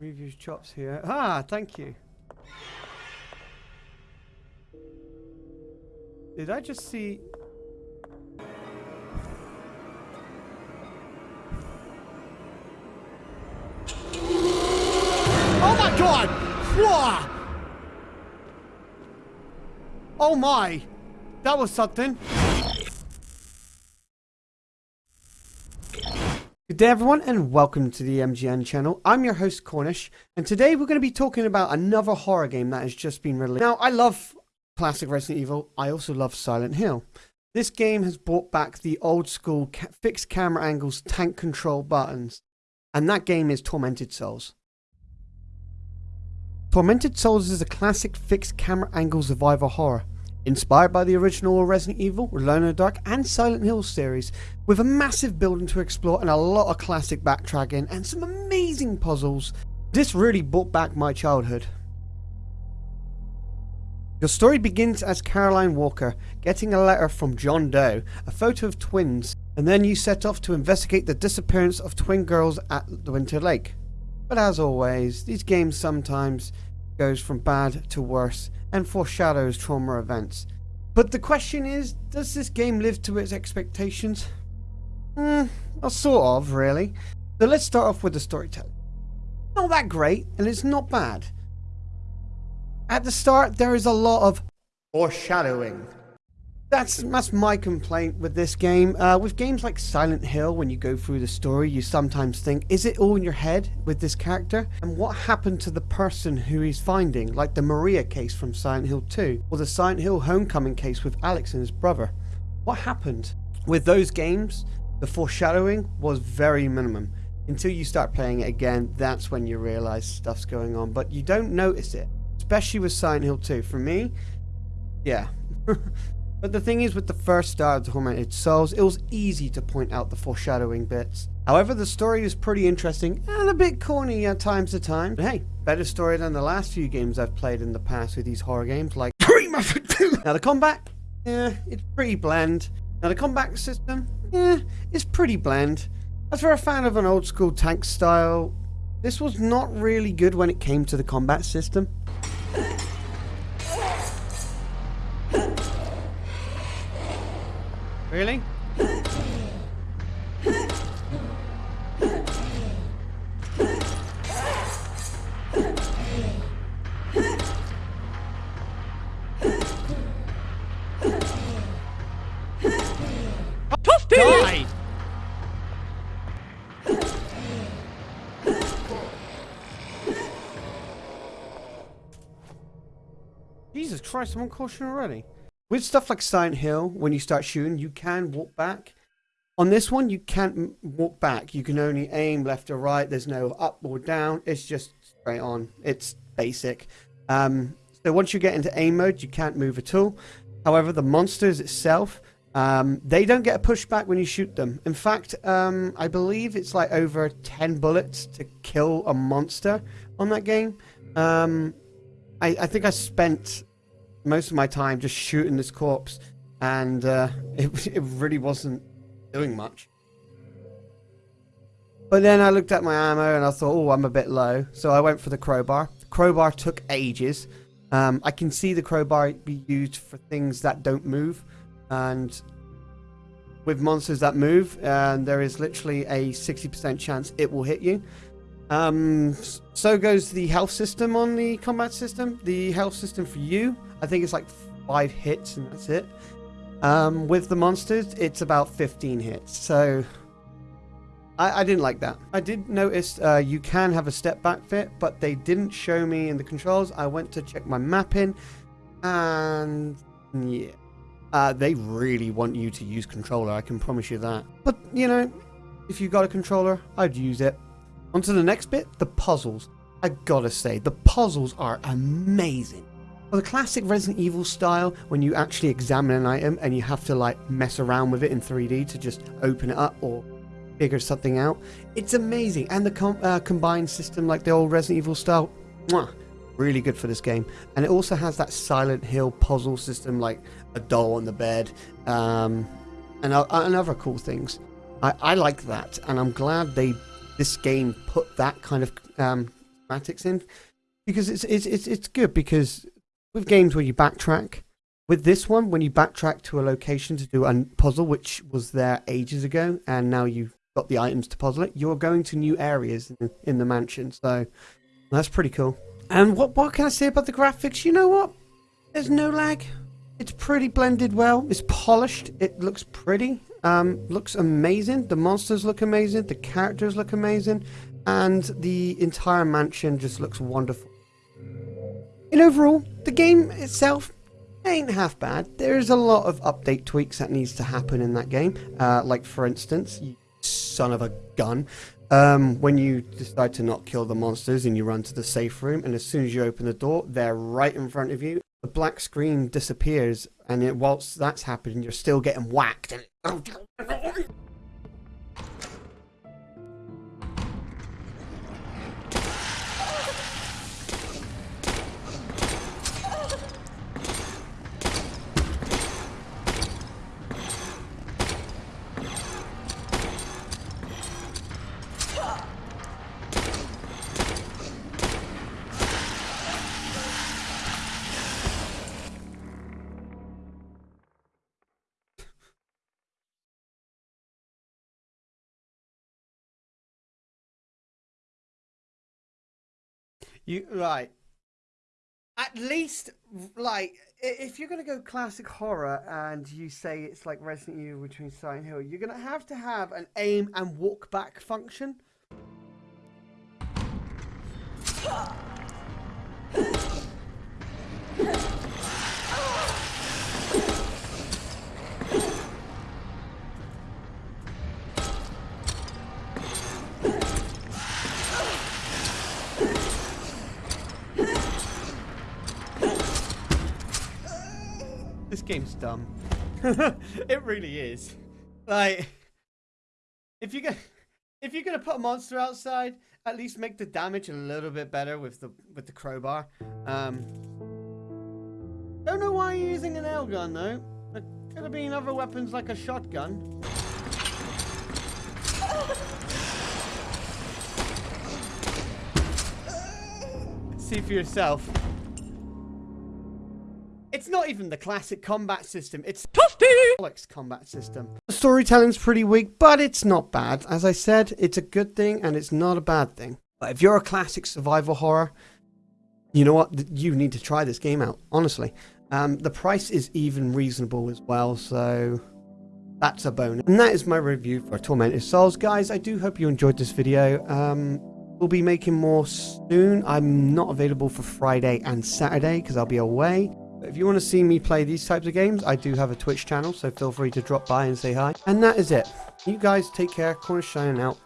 review chops here. Ah, thank you. Did I just see... Oh my god! Whoa! Oh my! That was something. Good day everyone and welcome to the MGN channel. I'm your host Cornish and today we're going to be talking about another horror game that has just been released. Now I love classic Resident Evil, I also love Silent Hill. This game has brought back the old school ca fixed camera angles tank control buttons and that game is Tormented Souls. Tormented Souls is a classic fixed camera angle survivor horror, inspired by the original Resident Evil, Alone in the Dark and Silent Hill series, with a massive building to explore and a lot of classic backtracking and some amazing puzzles. This really brought back my childhood. Your story begins as Caroline Walker getting a letter from John Doe, a photo of twins, and then you set off to investigate the disappearance of twin girls at the Winter Lake. But as always, these games sometimes goes from bad to worse and foreshadows trauma events. But the question is, does this game live to its expectations? Hmm, well, sort of, really. So let's start off with the storytelling. Not that great, and it's not bad. At the start, there is a lot of foreshadowing. That's that's my complaint with this game. Uh, with games like Silent Hill, when you go through the story, you sometimes think, is it all in your head with this character? And what happened to the person who he's finding, like the Maria case from Silent Hill 2, or the Silent Hill Homecoming case with Alex and his brother? What happened? With those games, the foreshadowing was very minimum. Until you start playing it again, that's when you realize stuff's going on, but you don't notice it. Especially with Silent Hill 2. For me, yeah. But the thing is with the first Star of the Tormented Souls, it was easy to point out the foreshadowing bits. However, the story is pretty interesting and a bit corny at times to time. But hey, better story than the last few games I've played in the past with these horror games like Now the combat, yeah, it's pretty bland. Now the combat system, yeah, it's pretty bland. As for a fan of an old school tank style, this was not really good when it came to the combat system. Really? Jesus Christ, I'm on caution already. With stuff like Silent Hill, when you start shooting, you can walk back. On this one, you can't walk back. You can only aim left or right. There's no up or down. It's just straight on. It's basic. Um, so once you get into aim mode, you can't move at all. However, the monsters itself, um, they don't get a pushback when you shoot them. In fact, um, I believe it's like over 10 bullets to kill a monster on that game. Um, I, I think I spent most of my time just shooting this corpse, and uh, it, it really wasn't doing much. But then I looked at my ammo and I thought, oh, I'm a bit low. So I went for the crowbar. The crowbar took ages. Um, I can see the crowbar be used for things that don't move. And with monsters that move, and there is literally a 60% chance it will hit you. Um, so goes the health system on the combat system. The health system for you I think it's like five hits and that's it. Um, with the monsters, it's about 15 hits. So I, I didn't like that. I did notice uh, you can have a step back fit, but they didn't show me in the controls. I went to check my mapping and yeah. Uh, they really want you to use controller, I can promise you that. But, you know, if you got a controller, I'd use it. On to the next bit, the puzzles. I gotta say, the puzzles are amazing. Well, the classic Resident Evil style, when you actually examine an item and you have to like mess around with it in 3D to just open it up or figure something out, it's amazing. And the com uh, combined system, like the old Resident Evil style, mwah, really good for this game. And it also has that Silent Hill puzzle system, like a doll on the bed, um, and, uh, and other cool things. I, I like that, and I'm glad they this game put that kind of um, in because it's it's it's it's good because with games where you backtrack. With this one, when you backtrack to a location to do a puzzle, which was there ages ago, and now you've got the items to puzzle it, you're going to new areas in, in the mansion. So that's pretty cool. And what what can I say about the graphics? You know what? There's no lag. It's pretty blended well. It's polished. It looks pretty. Um, looks amazing. The monsters look amazing. The characters look amazing. And the entire mansion just looks wonderful. In overall, the game itself ain't half bad. There's a lot of update tweaks that needs to happen in that game. Uh, like, for instance, son of a gun, um, when you decide to not kill the monsters and you run to the safe room, and as soon as you open the door, they're right in front of you, the black screen disappears, and it, whilst that's happening, you're still getting whacked. And Oh, You right. At least, like, if you're gonna go classic horror and you say it's like Resident Evil between Silent Hill, you're gonna have to have an aim and walk back function. Game's dumb. it really is. Like, if you get, if you're gonna put a monster outside, at least make the damage a little bit better with the with the crowbar. Um, don't know why you're using an nail gun though. There could have been other weapons like a shotgun. See for yourself. It's not even the classic combat system, it's Alex combat system. The storytelling's pretty weak, but it's not bad. As I said, it's a good thing and it's not a bad thing. But if you're a classic survival horror, you know what? You need to try this game out, honestly. Um, the price is even reasonable as well, so that's a bonus. And that is my review for Tormented Souls. Guys, I do hope you enjoyed this video. Um, we'll be making more soon. I'm not available for Friday and Saturday because I'll be away. If you want to see me play these types of games, I do have a Twitch channel, so feel free to drop by and say hi. And that is it. You guys take care. Cornish shining out.